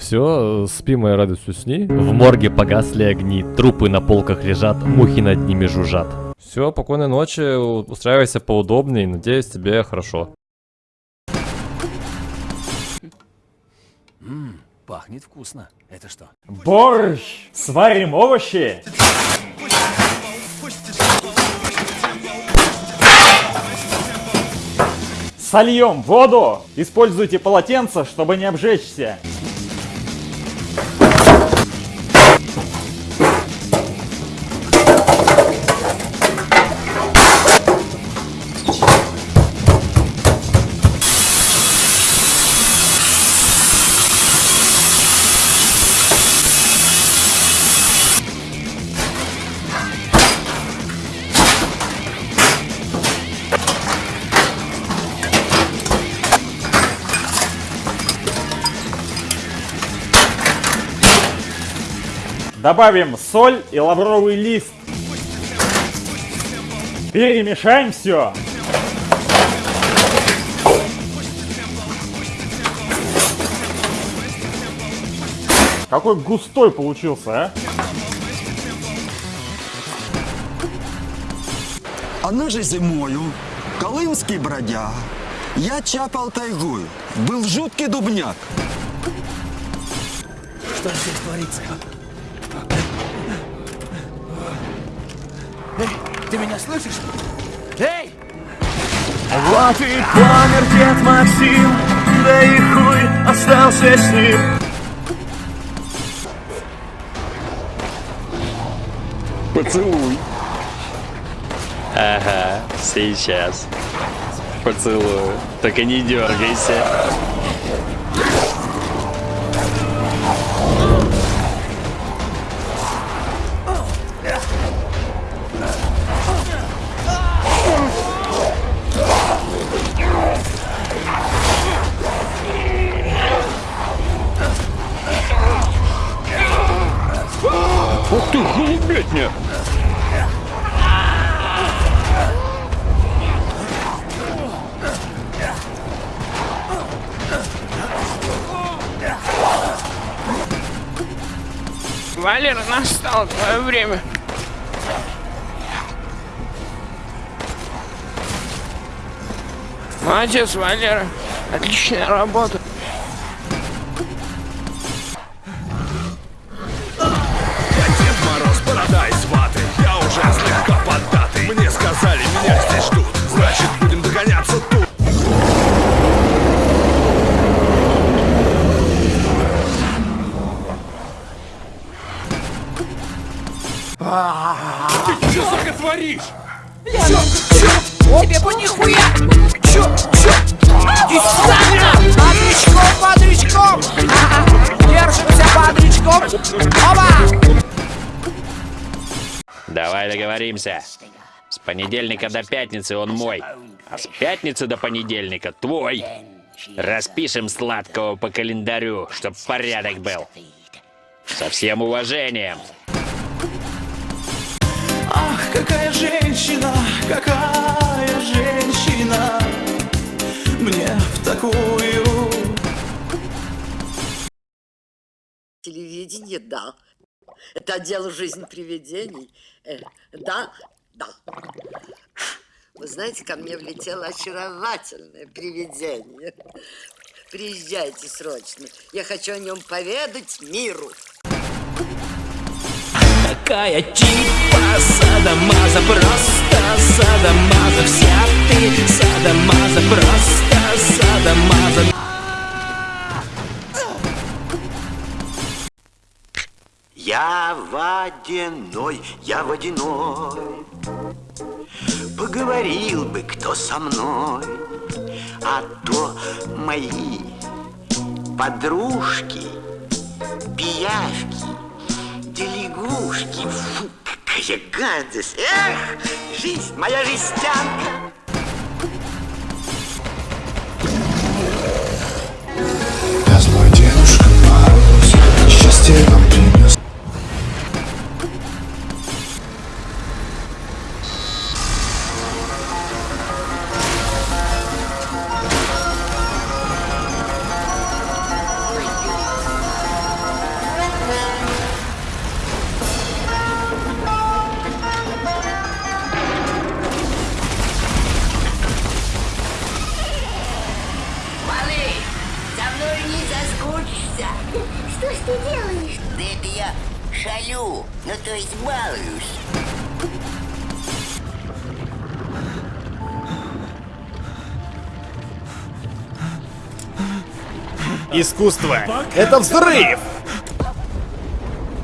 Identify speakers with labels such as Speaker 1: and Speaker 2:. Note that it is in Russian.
Speaker 1: Все, спи моя радость, усни. В морге погасли огни, трупы на полках лежат, мухи над ними жужжат. Все, спокойной ночи, устраивайся поудобнее, надеюсь, тебе хорошо.
Speaker 2: Пахнет вкусно. Это что?
Speaker 3: Борщ! Сварим овощи! Сольем воду! Используйте полотенце, чтобы не обжечься. Добавим соль и лавровый лист. Перемешаем все. Какой густой получился, а?
Speaker 4: Она же зимою, колымский бродяга. Я чапал тайгую, был жуткий дубняк.
Speaker 2: Что здесь творится? Эй, ты меня слышишь? Эй!
Speaker 5: Вот и помер дед Максим, да и хуй остался с ним.
Speaker 4: Поцелуй.
Speaker 6: Ага, сейчас. Поцелую. Только не дергайся.
Speaker 4: Ух ты, голубятня!
Speaker 7: Валера, настало твое время. Молодец, Валера. Отличная работа.
Speaker 5: Что, сука, творишь?
Speaker 7: Тебе бы нихуя! Чё? Чё? Иди сюда! Бодрячком, бодрячком! Держимся бодрячком! Оба!
Speaker 6: Давай договоримся. С понедельника до пятницы он мой, а с пятницы до понедельника твой. Распишем сладкого по календарю, чтоб порядок был. Со всем уважением.
Speaker 5: Ах, какая женщина, какая женщина Мне в такую
Speaker 8: Телевидение, да. Это отдел жизнь привидений. Э, да, да. Вы знаете, ко мне влетело очаровательное привидение. Приезжайте срочно. Я хочу о нем поведать миру.
Speaker 5: Такая типа садомаза, просто садомаза. Вся ты садомаза, просто садомаза.
Speaker 9: Я водяной, я водяной Поговорил бы кто со мной А то мои подружки Пиявки, лягушки Фу, какая гадость Эх, жизнь, моя жестянка
Speaker 10: ты делаешь?
Speaker 9: Да это я шалю, ну то есть балуюсь.
Speaker 11: Искусство — это взрыв!